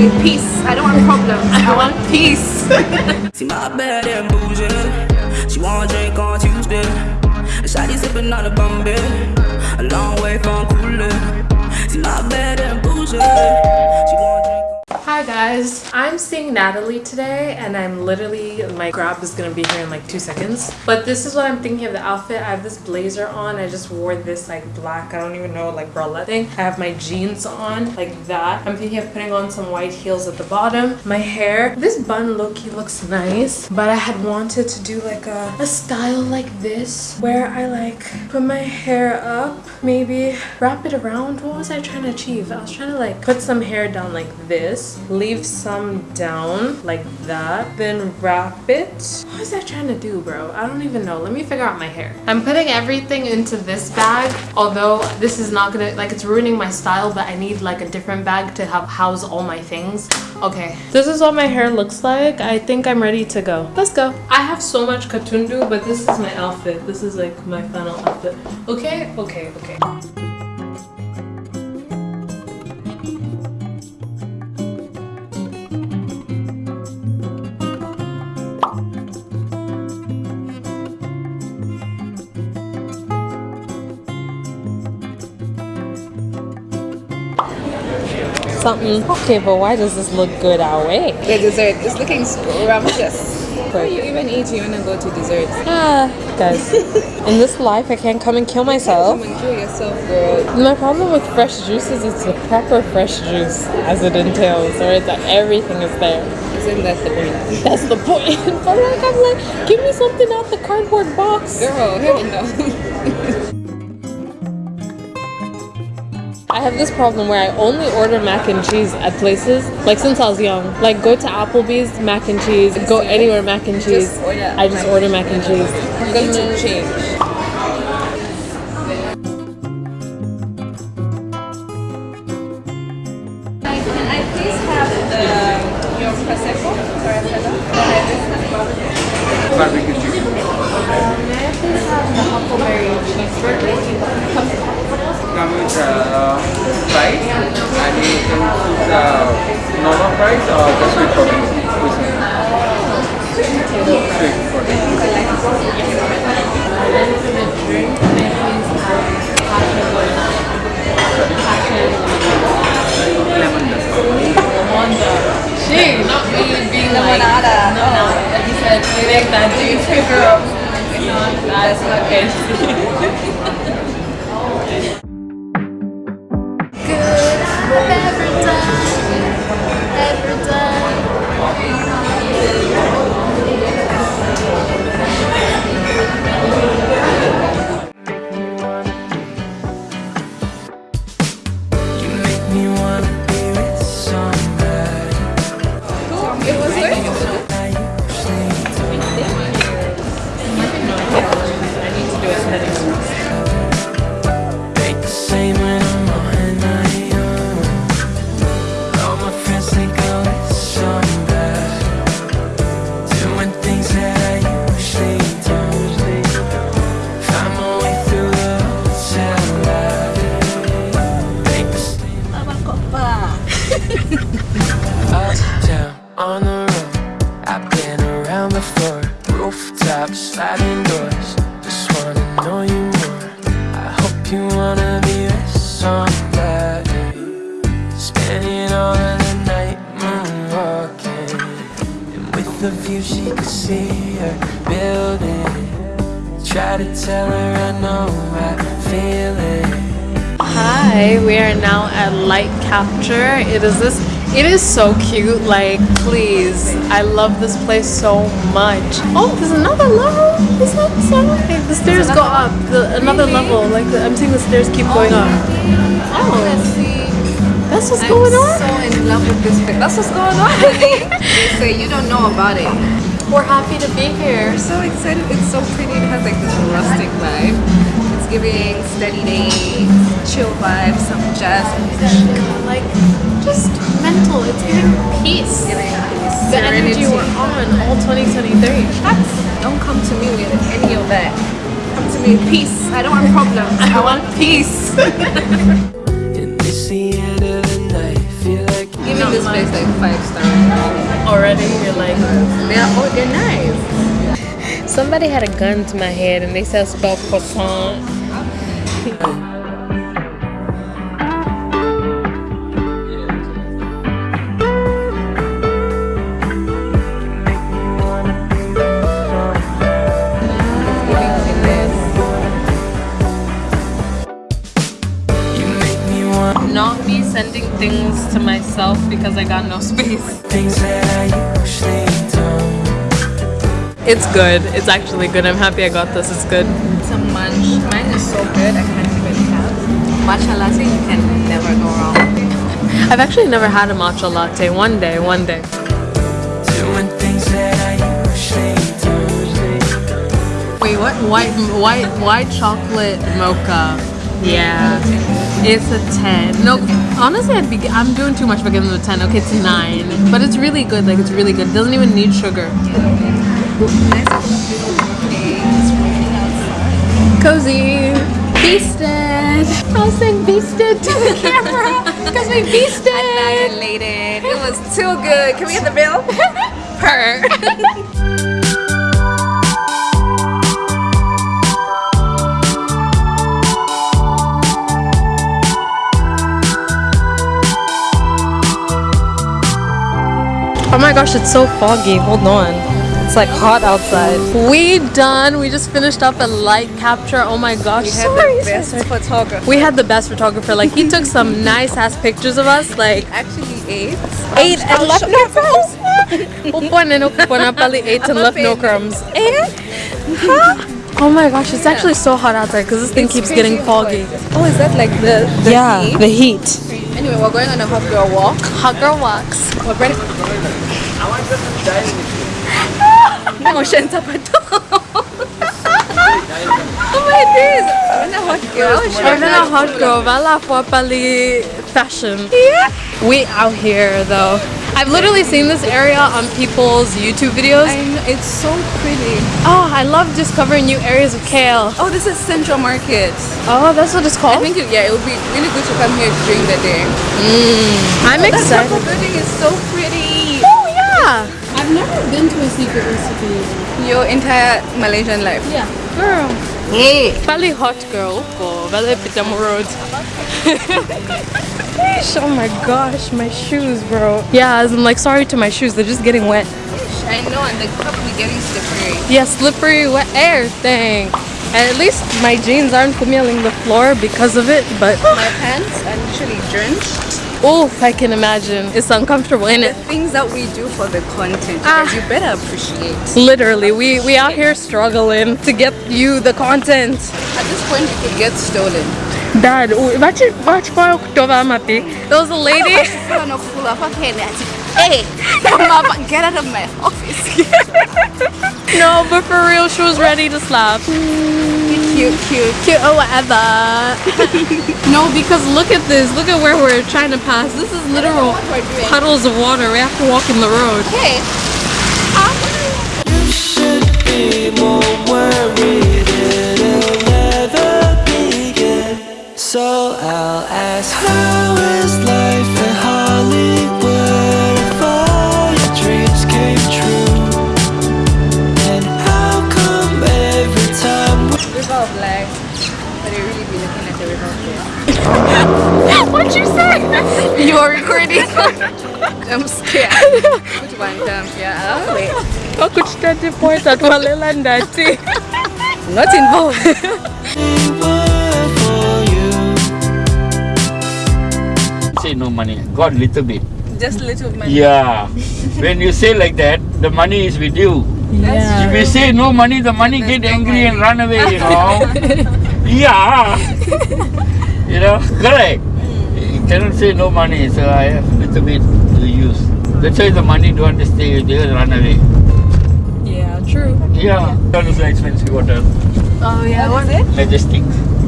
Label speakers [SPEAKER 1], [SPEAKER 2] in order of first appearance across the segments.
[SPEAKER 1] me peace. I don't want problems. I want peace.
[SPEAKER 2] See my bad and bougie. She wanna drink on Tuesday. Shawty sipping on a Bombay. A long way from cooling. See my bad and bougie.
[SPEAKER 3] Guys, I'm seeing Natalie today and I'm literally, my grab is gonna be here in like two seconds. But this is what I'm thinking of the outfit. I have this blazer on. I just wore this like black, I don't even know, like bralette thing. I have my jeans on like that. I'm thinking of putting on some white heels at the bottom. My hair, this bun low-key looks nice, but I had wanted to do like a, a style like this where I like put my hair up, maybe wrap it around. What was I trying to achieve? I was trying to like put some hair down like this leave some down like that then wrap it. What was i trying to do bro? I don't even know. Let me figure out my hair. I'm putting everything into this bag although this is not gonna like it's ruining my style but i need like a different bag to have house all my things. Okay. This is what my hair looks like. I think i'm ready to go. Let's go. I have so much katundu but this is my outfit. This is like my final outfit. Okay okay okay something. Okay, but why does this look good our way?
[SPEAKER 1] The dessert is looking scrumptious. Before you even eat, you wanna go to desserts.
[SPEAKER 3] Ah, guys, in this life, I can't come and kill myself.
[SPEAKER 1] Come and kill yourself, girl.
[SPEAKER 3] My problem with fresh juice is it's the proper fresh juice, as it entails, or it's that everything is there.
[SPEAKER 1] Isn't that the point?
[SPEAKER 3] That's the point. but like, I'm like, give me something out the cardboard box.
[SPEAKER 1] Girl, hell no.
[SPEAKER 3] I have this problem where I only order mac and cheese at places, like since I was young. Like go to Applebee's, mac and cheese. Go anywhere, mac and cheese.
[SPEAKER 1] Just
[SPEAKER 3] I just order mac and cheese.
[SPEAKER 1] You need to change. Can I please have the your prosecco or
[SPEAKER 4] barbecue chicken.
[SPEAKER 3] May I please have the huckleberry cheeseburger?
[SPEAKER 4] Come with uh, fries and you can choose uh, normal fries or the sweet potato. Sweet potato.
[SPEAKER 3] And the drink, may I please have passion passion
[SPEAKER 4] Lemon dust.
[SPEAKER 3] Wanda. She, not me being like
[SPEAKER 1] Lemonada.
[SPEAKER 3] no, no. Like you said, you make that juice, girl. That's okay.
[SPEAKER 2] You the view she could see her building. Try to tell her I know I feel it.
[SPEAKER 3] Hi, we are now at Light Capture. It is this it is so cute, like please. I love this place so much. Oh, there's another level. Is that so? The stairs go up. The, another level. Like the, I'm seeing the stairs keep oh, going up. Oh, that's what's going on.
[SPEAKER 1] I'm so in love with this place. That's what's going on. they say you don't know about it.
[SPEAKER 3] We're happy to be here.
[SPEAKER 1] We're so excited. It's so pretty. It has like this rustic vibe. It's giving steady days, chill vibes, some jazz music.
[SPEAKER 3] Like just mental. It's giving peace.
[SPEAKER 1] Giving peace,
[SPEAKER 3] The energy
[SPEAKER 1] serenity.
[SPEAKER 3] we're on all 2023.
[SPEAKER 1] Don't come to me with any of that. Come to me with peace. I don't want problems. I want peace.
[SPEAKER 2] And it's the end of the night. Feel like
[SPEAKER 1] Giving this place like five stars.
[SPEAKER 3] Already, you're like.
[SPEAKER 1] They are oh, they're nice.
[SPEAKER 3] Somebody had a gun to my head and they said spell croissant.
[SPEAKER 2] You make me want
[SPEAKER 3] Not me sending things to myself because I got no space. It's good. It's actually good. I'm happy I got this. It's good.
[SPEAKER 1] Some munch. Mine is so good. I can't even tell. Matcha latte, you can never go wrong.
[SPEAKER 3] I've actually never had a matcha latte. One day, one day.
[SPEAKER 2] Doing things that I usually don't.
[SPEAKER 3] Wait, what? White, white, white chocolate mocha. Yeah, it's a ten. No, honestly, I'd be. I'm doing too much for giving it a ten. Okay, it's nine, but it's really good. Like it's really good. It doesn't even need sugar.
[SPEAKER 1] Nice beautiful day. It's raining outside.
[SPEAKER 3] Cozy. Beasted. I'll sing beasted to the camera because we beasted.
[SPEAKER 1] Annihilated. It was too good. Can we get the bill? Per.
[SPEAKER 3] Oh my gosh, it's so foggy. Hold on. It's like hot outside. We done. We just finished up a light capture. Oh my gosh.
[SPEAKER 1] We had
[SPEAKER 3] sorry,
[SPEAKER 1] the best photographer.
[SPEAKER 3] We had the best photographer. Like he took some nice ass pictures of us. Like
[SPEAKER 1] actually eight.
[SPEAKER 3] eight and left no crumbs. Upuan and upuan pali eight and left no crumbs. And? Oh my gosh, it's actually so hot outside because this thing
[SPEAKER 1] It's
[SPEAKER 3] keeps getting foggy.
[SPEAKER 1] Oh, is that like the, the
[SPEAKER 3] yeah,
[SPEAKER 1] heat?
[SPEAKER 3] the heat.
[SPEAKER 1] Anyway, we're going on a hot girl walk.
[SPEAKER 3] Hot girl walks.
[SPEAKER 1] We're ready. Motion sa pa to. Oh my days! I'm a hot girl.
[SPEAKER 3] I'm not a hot girl. For pali fashion. Yeah. We out here though. I've literally seen this area on people's YouTube videos.
[SPEAKER 1] Know, it's so pretty.
[SPEAKER 3] Oh, I love discovering new areas of KL.
[SPEAKER 1] Oh, this is Central Market.
[SPEAKER 3] Oh, that's what it's called?
[SPEAKER 1] I think it, yeah, it would be really good to come here during the day. Mm.
[SPEAKER 3] I'm oh,
[SPEAKER 1] That
[SPEAKER 3] excited.
[SPEAKER 1] purple building is so pretty.
[SPEAKER 3] Oh, yeah.
[SPEAKER 5] I've never been to a secret recipe.
[SPEAKER 1] Your entire Malaysian life.
[SPEAKER 5] Yeah.
[SPEAKER 3] Girl. Hey. Pali hot girl ko. Vale Pitamo Road. oh my gosh, my shoes, bro. Yeah, I'm like sorry to my shoes. They're just getting wet.
[SPEAKER 1] I know, and they're probably getting slippery.
[SPEAKER 3] Yeah, slippery wet air thing. And at least my jeans aren't kumyaling the floor because of it, but
[SPEAKER 1] My pants are literally drenched.
[SPEAKER 3] Oof, I can imagine. It's uncomfortable, ain't
[SPEAKER 1] The
[SPEAKER 3] it?
[SPEAKER 1] things that we do for the content,
[SPEAKER 3] Ah.
[SPEAKER 1] you better appreciate.
[SPEAKER 3] Literally, we we out here struggling to get you the content.
[SPEAKER 1] At this point, you could get stolen.
[SPEAKER 3] Dad, watch it, watch for October, Mapi. There was a lady.
[SPEAKER 1] Hey, get out of my office.
[SPEAKER 3] no, but for real, she was ready to slap.
[SPEAKER 1] cute, cute.
[SPEAKER 3] Cute or whatever. no, because look at this. Look at where we're trying to pass. This is literal
[SPEAKER 1] what we're doing.
[SPEAKER 3] puddles of water. We have to walk in the road.
[SPEAKER 1] Okay.
[SPEAKER 2] You should be more worried. It'll never begin. So I'll ask, how
[SPEAKER 3] What'd you say?
[SPEAKER 1] You are recording. I'm scared. Which one? Um, yeah. Oh, wait.
[SPEAKER 3] Ako point at walela ndati.
[SPEAKER 1] Not involved.
[SPEAKER 2] word for you.
[SPEAKER 6] say no money, got little bit.
[SPEAKER 1] Just little money.
[SPEAKER 6] Yeah. when you say like that, the money is with you.
[SPEAKER 1] That's
[SPEAKER 6] If you say no money, the money
[SPEAKER 1] There's
[SPEAKER 6] get
[SPEAKER 1] no
[SPEAKER 6] angry and run away, you know. yeah. you know, correct. Mm. You cannot say no money, so I have little bit to use. That's why the money don't want to stay with you run away.
[SPEAKER 3] Yeah, true.
[SPEAKER 6] Yeah. That is an expensive hotel.
[SPEAKER 3] Oh yeah.
[SPEAKER 1] What is it?
[SPEAKER 6] Majestic.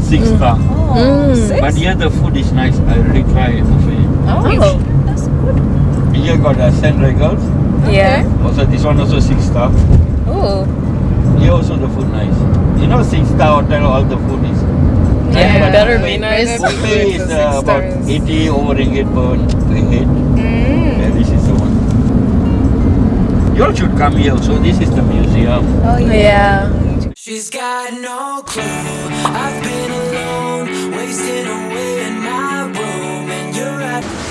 [SPEAKER 6] Six mm. star.
[SPEAKER 1] Oh, mm. six?
[SPEAKER 6] But here the food is nice. I already tried it buffet.
[SPEAKER 1] Oh. oh, that's good.
[SPEAKER 6] Here got a St. Regis.
[SPEAKER 3] Yeah.
[SPEAKER 6] Also this one also six star.
[SPEAKER 1] Oh.
[SPEAKER 6] Here also the food nice. You know, six star hotel, all the food is. Nice.
[SPEAKER 3] Yeah,
[SPEAKER 6] but
[SPEAKER 3] better be nice.
[SPEAKER 6] Buffet is uh, about
[SPEAKER 1] stars.
[SPEAKER 6] 80 over ringgit per head.
[SPEAKER 1] Mm. Yeah, this is the one.
[SPEAKER 6] You all should come here. So this is the museum.
[SPEAKER 1] Oh
[SPEAKER 3] yeah. yeah.
[SPEAKER 2] She's got no clue. I've been alone, wasting away in my room, and you're at.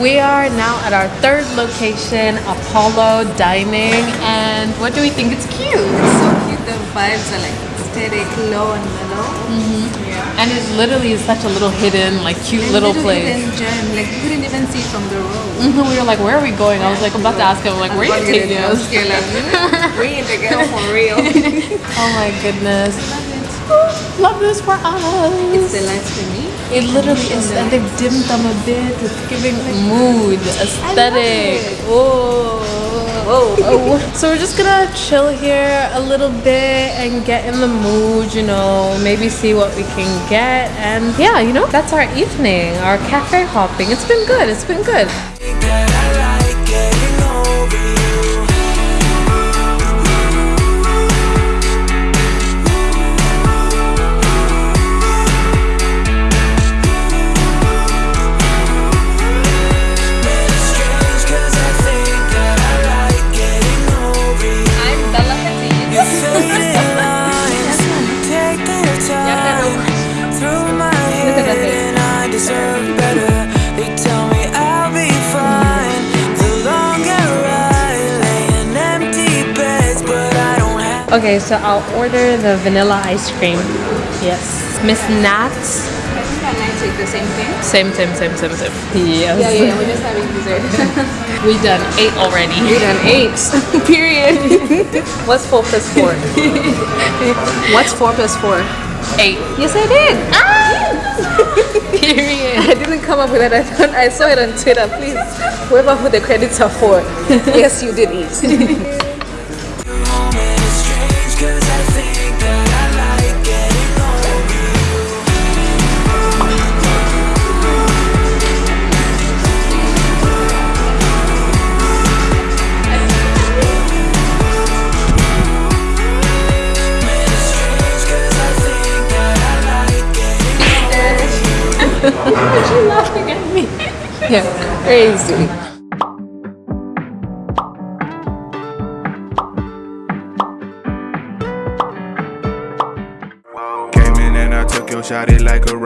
[SPEAKER 2] We
[SPEAKER 3] are now at our third location, Apollo Dining, and what do we think? It's cute.
[SPEAKER 1] It's so cute. The vibes are like aesthetic, low and mellow. Mhm. Yeah.
[SPEAKER 3] And it literally is such a little hidden, like cute little place.
[SPEAKER 1] hidden gem. Like you couldn't even see from the road.
[SPEAKER 3] Mhm, We were like, where are we going? I was like, I'm about to ask him, like, where are you taking us?
[SPEAKER 1] Like, bring it for real.
[SPEAKER 3] Oh my goodness. Love love this for us.
[SPEAKER 1] it's the lights for me.
[SPEAKER 3] It literally is, and they've dimmed them a bit. It's giving mood, aesthetic. Oh. Oh. So we're just gonna chill here a little bit and get in the mood, you know, maybe see what we can get. And yeah, you know, that's our evening, our cafe hopping. It's been good. It's been good. Okay, so I'll order the vanilla ice cream. Yes. Miss Nats.
[SPEAKER 1] I think I might take the same thing.
[SPEAKER 3] Same, same, same, same, same. Yes.
[SPEAKER 1] Yeah, yeah, we're just having dessert.
[SPEAKER 3] We've done eight already.
[SPEAKER 1] We've done eight. Period.
[SPEAKER 3] What's four plus four?
[SPEAKER 1] What's four plus four?
[SPEAKER 3] Eight.
[SPEAKER 1] Yes, I did. Ah!
[SPEAKER 3] Period.
[SPEAKER 1] I didn't come up with that. I thought I saw it on Twitter. Please, whoever put the credits are for. yes, you did eat. Yeah, crazy.
[SPEAKER 7] Came in and I took your shot, it like a